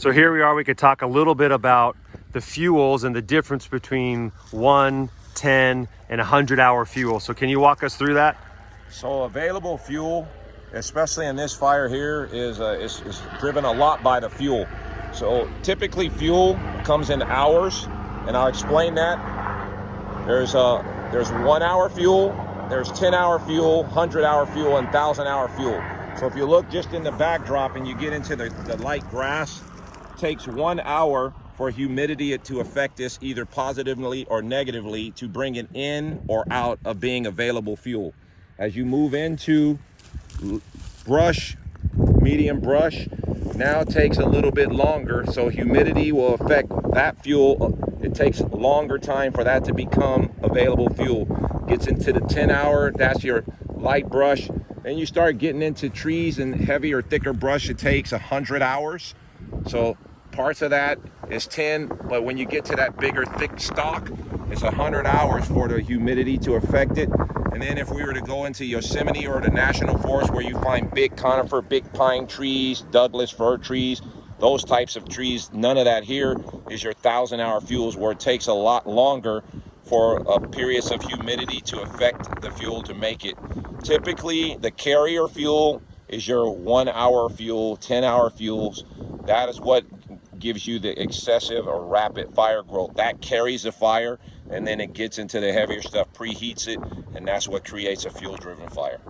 So here we are, we could talk a little bit about the fuels and the difference between one, 10, and 100 hour fuel. So can you walk us through that? So available fuel, especially in this fire here, is, uh, is, is driven a lot by the fuel. So typically fuel comes in hours, and I'll explain that. There's, uh, there's one hour fuel, there's 10 hour fuel, 100 hour fuel, and 1,000 hour fuel. So if you look just in the backdrop and you get into the, the light grass, takes one hour for humidity to affect this either positively or negatively to bring it in or out of being available fuel. As you move into brush, medium brush, now takes a little bit longer. So humidity will affect that fuel. It takes longer time for that to become available fuel. Gets into the 10 hour, that's your light brush. Then you start getting into trees and heavier, thicker brush, it takes 100 hours. So parts of that is 10, but when you get to that bigger, thick stock, it's 100 hours for the humidity to affect it. And then if we were to go into Yosemite or the National Forest where you find big conifer, big pine trees, Douglas fir trees, those types of trees, none of that here is your thousand hour fuels where it takes a lot longer for a periods of humidity to affect the fuel to make it. Typically, the carrier fuel is your one hour fuel, 10 hour fuels. That is what gives you the excessive or rapid fire growth. That carries the fire and then it gets into the heavier stuff, preheats it, and that's what creates a fuel driven fire.